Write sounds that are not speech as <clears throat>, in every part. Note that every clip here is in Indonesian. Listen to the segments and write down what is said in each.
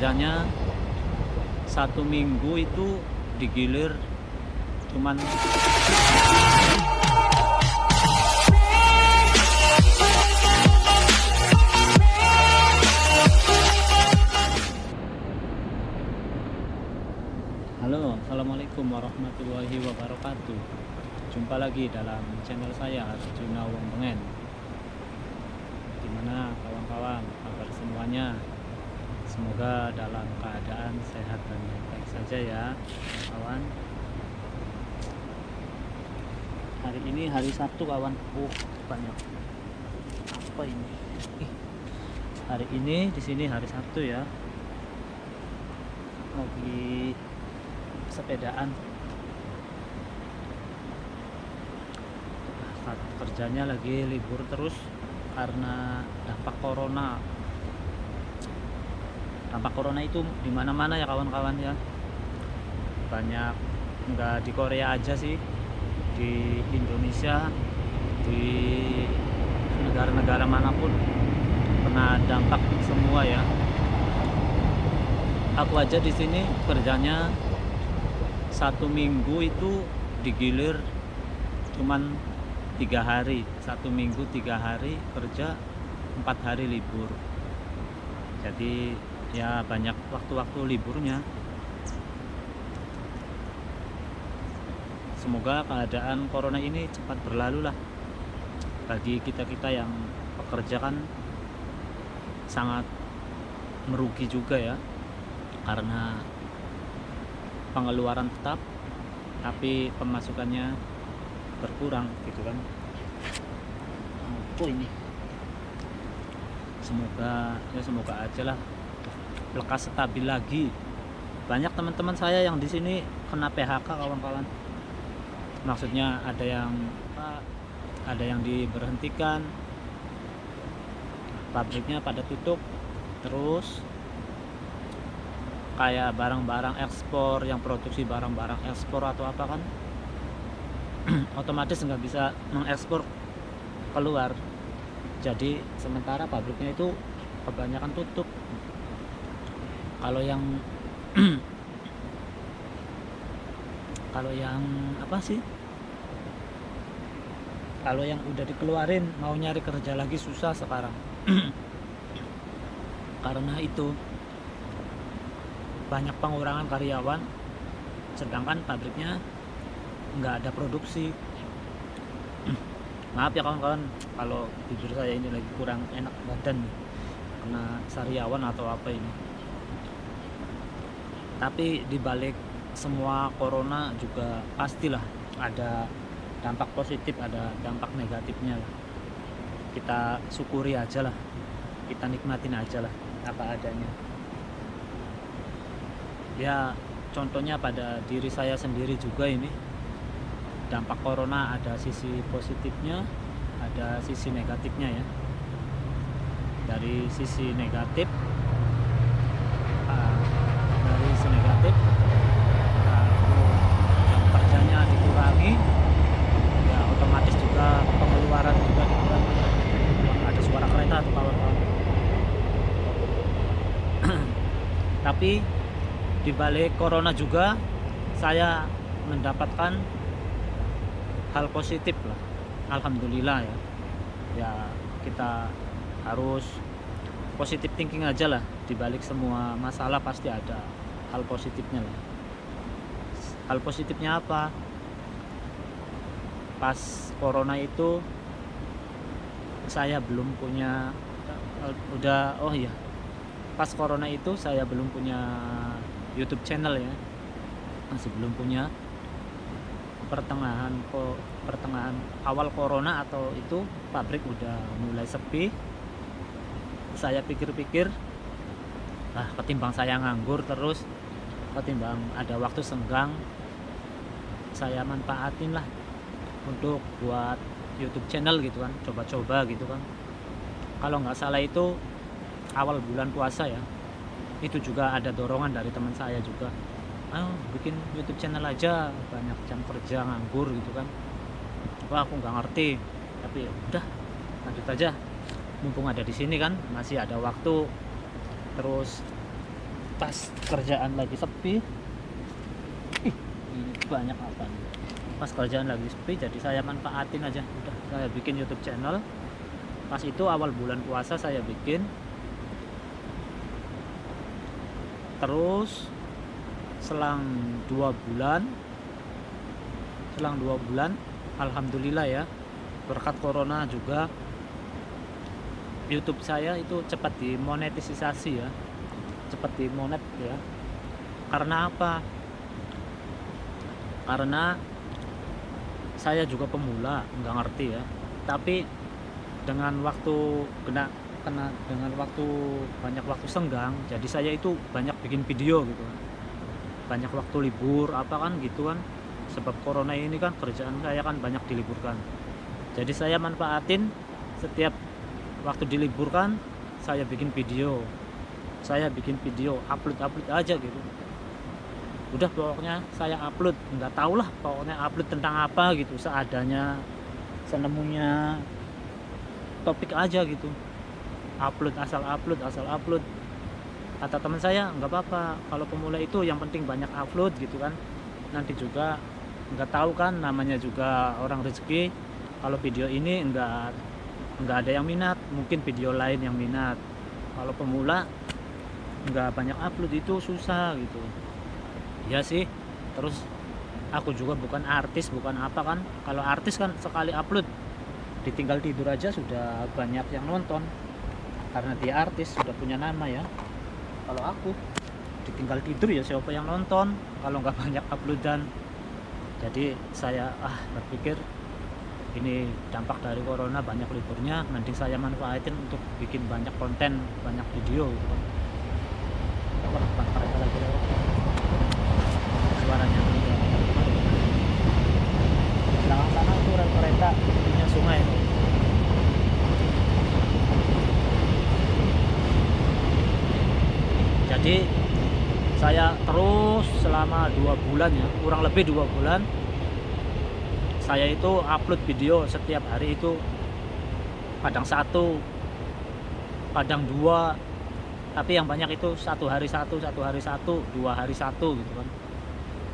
kerjanya satu minggu itu digilir cuman Halo, Assalamualaikum warahmatullahi wabarakatuh. Jumpa lagi dalam channel saya Arjuna Wong Bengen Gimana kawan-kawan kabar semuanya Semoga dalam keadaan sehat dan baik saja ya kawan. Hari ini hari Sabtu kawan. Uh banyak. Apa ini? Hari ini di sini hari Sabtu ya. Lagi sepedaan. Kerjanya lagi libur terus karena dampak corona dampak corona itu di mana-mana ya kawan-kawan ya. Banyak nggak di Korea aja sih. Di Indonesia di negara-negara mana pun kena dampak semua ya. Aku aja di sini kerjanya satu minggu itu digilir cuman tiga hari. Satu minggu tiga hari kerja empat hari libur. Jadi ya banyak waktu-waktu liburnya. Semoga keadaan corona ini cepat berlalu lah bagi kita-kita yang pekerja kan. Sangat merugi juga ya karena pengeluaran tetap tapi pemasukannya berkurang gitu kan. Apa ini? Semoga ya semoga aja lah lekas stabil lagi. Banyak teman-teman saya yang di sini kena PHK kawan-kawan. Maksudnya ada yang ada yang diberhentikan. Pabriknya pada tutup terus. Kayak barang-barang ekspor yang produksi barang-barang ekspor atau apa kan. <clears throat> Otomatis nggak bisa mengekspor keluar. Jadi sementara pabriknya itu kebanyakan tutup kalau yang <clears throat> kalau yang apa sih? Kalau yang udah dikeluarin mau nyari kerja lagi susah sekarang. <clears throat> Karena itu banyak pengurangan karyawan sedangkan pabriknya nggak ada produksi. <clears throat> Maaf ya kawan-kawan kalau jujur saya ini lagi kurang enak badan kena sariawan atau apa ini tapi dibalik semua corona juga pastilah ada dampak positif ada dampak negatifnya lah. Kita syukuri aja lah. Kita nikmatin aja lah apa adanya. Ya contohnya pada diri saya sendiri juga ini. Dampak corona ada sisi positifnya ada sisi negatifnya ya. Dari sisi negatif uh, dari sisi negatif uh, yang kerjanya dikurangi ya otomatis juga pengeluaran juga dikurangi. Ada suara kereta atau kawan-kawan <clears throat> tapi di balik corona juga saya mendapatkan hal positif lah. Alhamdulillah ya. Ya kita harus positif thinking aja lah. Di balik semua masalah pasti ada hal positifnya lah. Hal positifnya apa? Pas corona itu saya belum punya udah oh iya. Pas corona itu saya belum punya YouTube channel ya. Masih belum punya pertengahan kok pertengahan awal corona atau itu pabrik udah mulai sepi. Saya pikir-pikir ah ketimbang saya nganggur terus ketimbang ada waktu senggang saya manfaatin lah untuk buat YouTube channel gitu kan coba-coba gitu kan. Kalau nggak salah itu awal bulan puasa ya itu juga ada dorongan dari teman saya juga. Ayo bikin YouTube channel aja banyak jam kerja nganggur gitu kan. Wah aku nggak ngerti tapi ya udah lanjut aja. Mumpung ada di sini kan masih ada waktu. Terus pas kerjaan lagi sepi. Ini banyak apa pas kerjaan lagi sepi jadi saya manfaatin aja. Udah saya bikin YouTube channel. Pas itu awal bulan puasa saya bikin. Terus selang dua bulan selang dua bulan Alhamdulillah ya berkat corona juga YouTube saya itu cepat dimonetisasi ya cepat dimonet ya. Karena apa? Karena saya juga pemula nggak ngerti ya. Tapi dengan waktu kena kena dengan waktu banyak waktu senggang jadi saya itu banyak bikin video gitu. Kan banyak waktu libur apa kan gitu kan. Sebab corona ini kan kerjaan saya kan banyak diliburkan. Jadi saya manfaatin setiap waktu diliburkan saya bikin video saya bikin video upload upload aja gitu. Udah pokoknya saya upload. Nggak tahu lah pokoknya upload tentang apa gitu. Seadanya senemunya topik aja gitu. Upload asal upload asal upload. Kata teman saya nggak apa-apa kalau pemula itu yang penting banyak upload gitu kan. Nanti juga nggak tahu kan namanya juga orang rezeki. Kalau video ini nggak nggak ada yang minat. Mungkin video lain yang minat. Kalau pemula nggak banyak upload itu susah gitu. Ya sih. Terus aku juga bukan artis bukan apa kan. Kalau artis kan sekali upload ditinggal tidur aja sudah banyak yang nonton. Karena dia artis sudah punya nama ya. Kalau aku ditinggal tidur ya siapa yang nonton kalau nggak <laughs> banyak uploadan. Jadi saya ah berpikir ini dampak dari corona banyak liburnya mending saya manfaatin untuk bikin banyak konten banyak video gitu. Wah, kereta lagi lewat. Jadi saya terus selama dua bulan ya kurang lebih dua bulan saya itu upload video setiap hari itu kadang satu kadang dua tapi yang banyak itu satu hari satu satu hari satu dua hari satu gitu kan.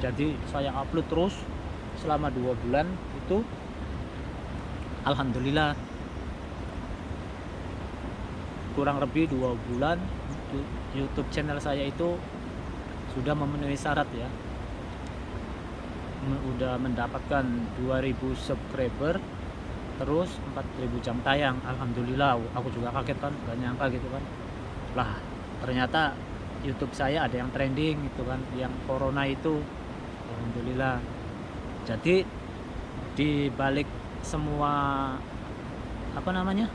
Jadi saya upload terus selama dua bulan itu Alhamdulillah kurang lebih dua bulan YouTube channel saya itu sudah memenuhi syarat ya. Udah mendapatkan 2000 subscriber terus 4000 jam tayang. Alhamdulillah aku juga kaget kan gak nyangka gitu kan lah ternyata YouTube saya ada yang trending gitu kan yang corona itu. Alhamdulillah. Jadi di balik semua apa namanya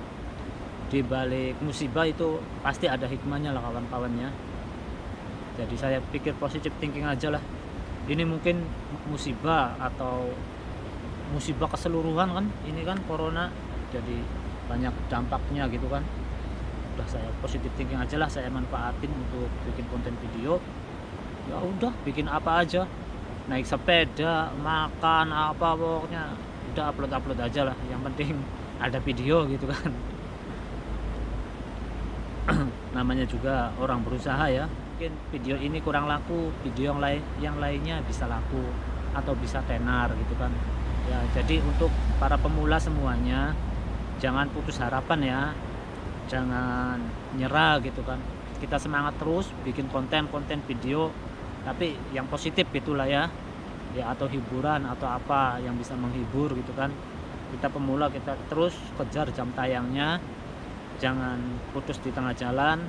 di balik musibah itu pasti ada hikmahnya lah kawan-kawannya jadi saya pikir positif thinking aja lah. Ini mungkin musibah atau musibah keseluruhan kan ini kan corona. Jadi banyak dampaknya gitu kan udah saya positif thinking aja lah saya manfaatin untuk bikin konten video. Ya udah bikin apa aja. Naik sepeda makan apa pokoknya. Udah upload upload aja lah yang penting <laughs> ada video gitu kan. <clears throat> Namanya juga orang berusaha ya. Mungkin video ini kurang laku video yang lain yang lainnya bisa laku atau bisa tenar gitu kan. Ya jadi untuk para pemula semuanya jangan putus harapan ya jangan nyerah gitu kan. Kita semangat terus bikin konten-konten video tapi yang positif gitulah ya. Ya atau hiburan atau apa yang bisa menghibur gitu kan. Kita pemula kita terus kejar jam tayangnya. Jangan putus di tengah jalan.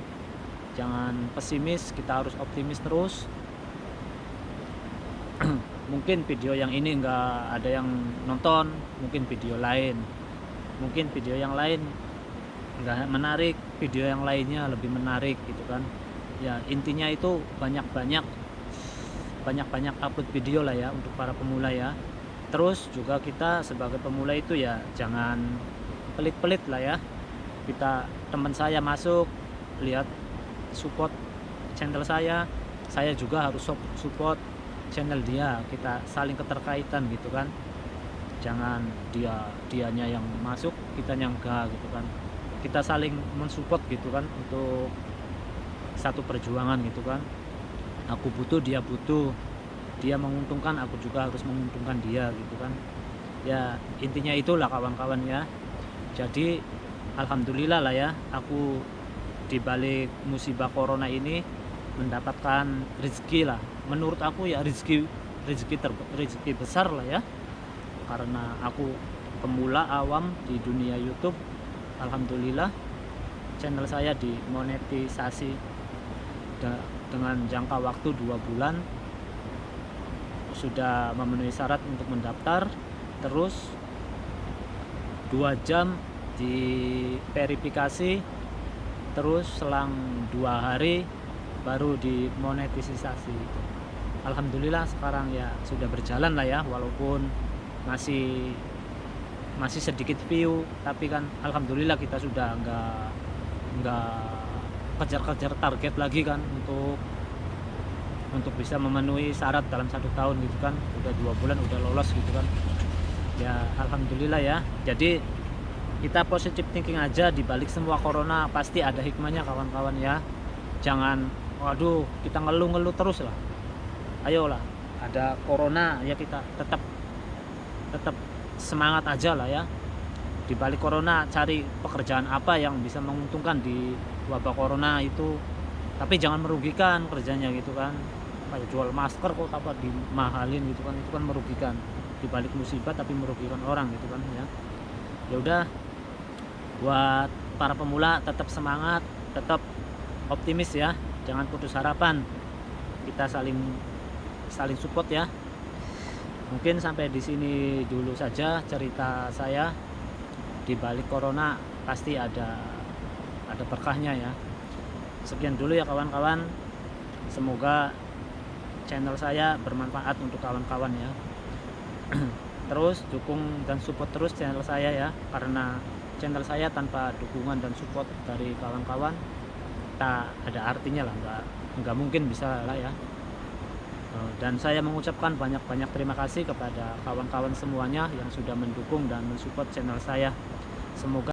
Jangan pesimis kita harus optimis terus. <clears throat> Mungkin video yang ini enggak ada yang nonton mungkin video lain. Mungkin video yang lain enggak menarik video yang lainnya lebih menarik gitu kan. Ya intinya itu banyak-banyak banyak-banyak upload video lah ya untuk para pemula ya. Terus juga kita sebagai pemula itu ya jangan pelit-pelit lah ya. Kita teman saya masuk lihat support channel saya. Saya juga harus support channel dia kita saling keterkaitan gitu kan. Jangan dia dianya yang masuk kita yang enggak gitu kan kita saling mensupport gitu kan untuk satu perjuangan gitu kan. Aku butuh dia butuh. Dia menguntungkan aku juga harus menguntungkan dia gitu kan. Ya intinya itulah kawan-kawan ya. Jadi alhamdulillah lah ya aku dibalik musibah corona ini mendapatkan rezeki lah. Menurut aku ya rezeki rezeki ter, rezeki besar lah ya. Karena aku pemula awam di dunia YouTube alhamdulillah channel saya dimonetisasi dengan jangka waktu dua bulan. Sudah memenuhi syarat untuk mendaftar. Terus dua jam di verifikasi terus selang dua hari baru dimonetisasi. Alhamdulillah sekarang ya sudah berjalan lah ya walaupun masih masih sedikit view tapi kan Alhamdulillah kita sudah enggak enggak kejar-kejar target lagi kan untuk untuk bisa memenuhi syarat dalam satu tahun gitu kan. Udah dua bulan udah lolos gitu kan. Ya Alhamdulillah ya. Jadi kita positif thinking aja di balik semua corona pasti ada hikmahnya kawan-kawan ya. Jangan waduh kita ngeluh-ngeluh terus lah. Ayolah ada corona ya kita tetap tetap semangat aja lah ya. Di balik corona cari pekerjaan apa yang bisa menguntungkan di wabah corona itu. Tapi jangan merugikan kerjanya gitu kan. Kayak jual masker kok apa dimahalin gitu kan. Itu kan merugikan. Di balik musibah tapi merugikan orang gitu kan ya. Ya udah buat para pemula tetap semangat tetap optimis ya. Jangan putus harapan. Kita saling saling support ya mungkin sampai di sini dulu saja cerita saya. Di balik corona pasti ada ada berkahnya ya. Sekian dulu ya kawan-kawan. Semoga channel saya bermanfaat untuk kawan-kawan ya. <clears throat> Terus dukung dan support terus channel saya ya. Karena channel saya tanpa dukungan dan support dari kawan-kawan tak ada artinya lah. Nggak nggak mungkin bisa lah ya dan saya mengucapkan banyak-banyak terima kasih kepada kawan-kawan semuanya yang sudah mendukung dan mensupport channel saya. Semoga